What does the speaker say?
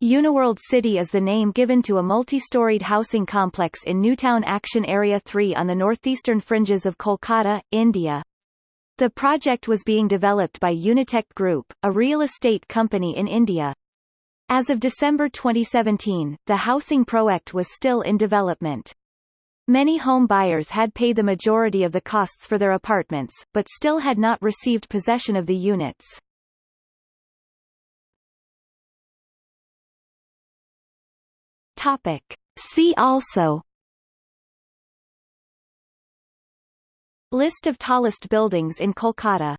Uniworld City is the name given to a multi-storied housing complex in Newtown Action Area 3 on the northeastern fringes of Kolkata, India. The project was being developed by Unitech Group, a real estate company in India. As of December 2017, the housing project was still in development. Many home buyers had paid the majority of the costs for their apartments, but still had not received possession of the units. Topic. See also List of tallest buildings in Kolkata